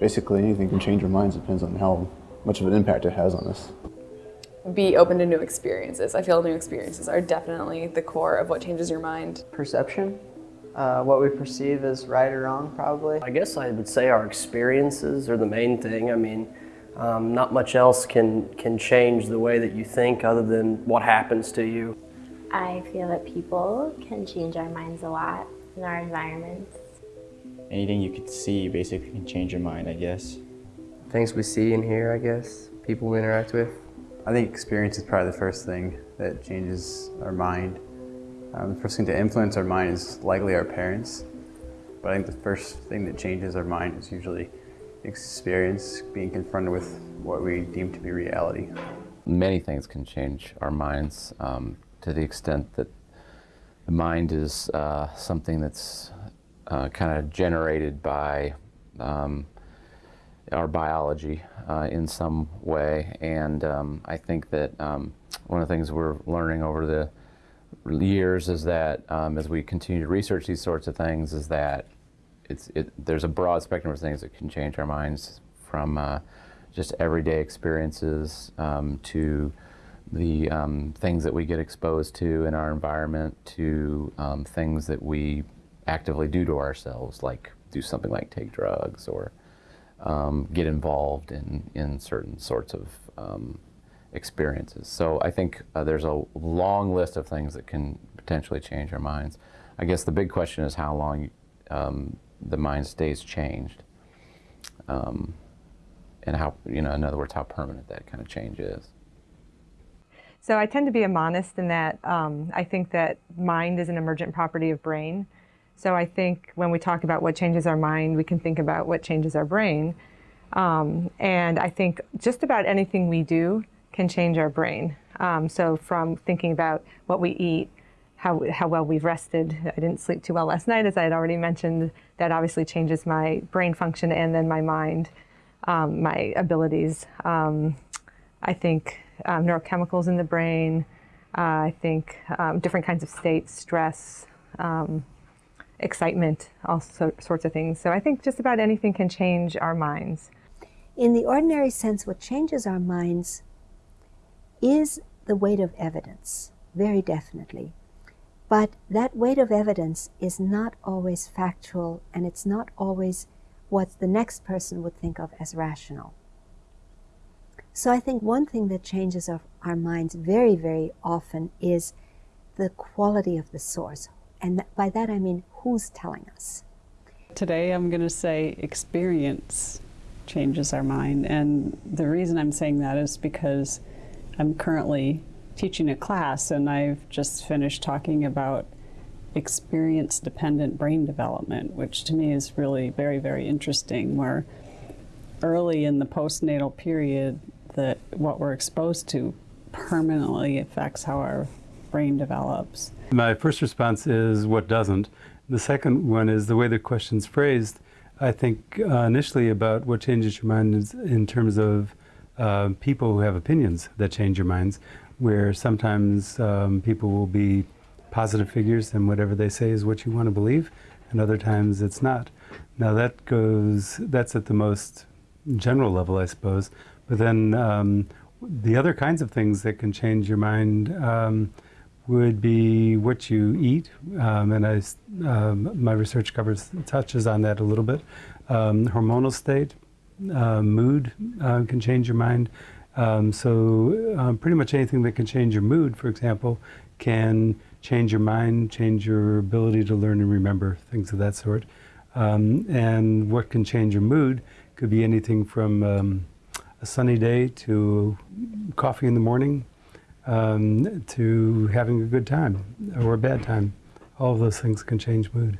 Basically, anything can change our minds. Depends on how much of an impact it has on us. Be open to new experiences. I feel new experiences are definitely the core of what changes your mind. Perception, uh, what we perceive as right or wrong, probably. I guess I would say our experiences are the main thing. I mean, um, not much else can, can change the way that you think other than what happens to you. I feel that people can change our minds a lot in our environments. Anything you could see basically can change your mind, I guess. Things we see and hear, I guess. People we interact with. I think experience is probably the first thing that changes our mind. Um, the first thing to influence our mind is likely our parents. But I think the first thing that changes our mind is usually experience, being confronted with what we deem to be reality. Many things can change our minds um, to the extent that the mind is uh, something that's uh, kind of generated by um, our biology uh, in some way. And um, I think that um, one of the things we're learning over the years is that um, as we continue to research these sorts of things is that it's, it, there's a broad spectrum of things that can change our minds from uh, just everyday experiences um, to the um, things that we get exposed to in our environment to um, things that we actively do to ourselves, like do something like take drugs or um, get involved in, in certain sorts of um, experiences. So I think uh, there's a long list of things that can potentially change our minds. I guess the big question is how long um, the mind stays changed. Um, and how, you know, in other words, how permanent that kind of change is. So I tend to be a monist in that um, I think that mind is an emergent property of brain. So I think when we talk about what changes our mind, we can think about what changes our brain. Um, and I think just about anything we do can change our brain. Um, so from thinking about what we eat, how, how well we've rested. I didn't sleep too well last night, as I had already mentioned. That obviously changes my brain function and then my mind, um, my abilities. Um, I think um, neurochemicals in the brain. Uh, I think um, different kinds of states, stress, excitement, all so, sorts of things. So I think just about anything can change our minds. In the ordinary sense, what changes our minds is the weight of evidence, very definitely. But that weight of evidence is not always factual and it's not always what the next person would think of as rational. So I think one thing that changes our, our minds very, very often is the quality of the source. And by that I mean who's telling us. Today I'm going to say experience changes our mind. And the reason I'm saying that is because I'm currently teaching a class and I've just finished talking about experience dependent brain development, which to me is really very, very interesting, where early in the postnatal period, that what we're exposed to permanently affects how our brain develops. My first response is what doesn't. The second one is the way the question's phrased. I think uh, initially about what changes your mind in terms of uh, people who have opinions that change your minds where sometimes um, people will be positive figures and whatever they say is what you want to believe, and other times it's not. Now that goes, that's at the most general level, I suppose. But then um, the other kinds of things that can change your mind um, would be what you eat, um, and I, um, my research covers touches on that a little bit. Um, hormonal state, uh, mood uh, can change your mind. Um, so um, pretty much anything that can change your mood, for example, can change your mind, change your ability to learn and remember, things of that sort. Um, and what can change your mood could be anything from a sunny day to coffee in the morning um, to having a good time or a bad time. All of those things can change mood.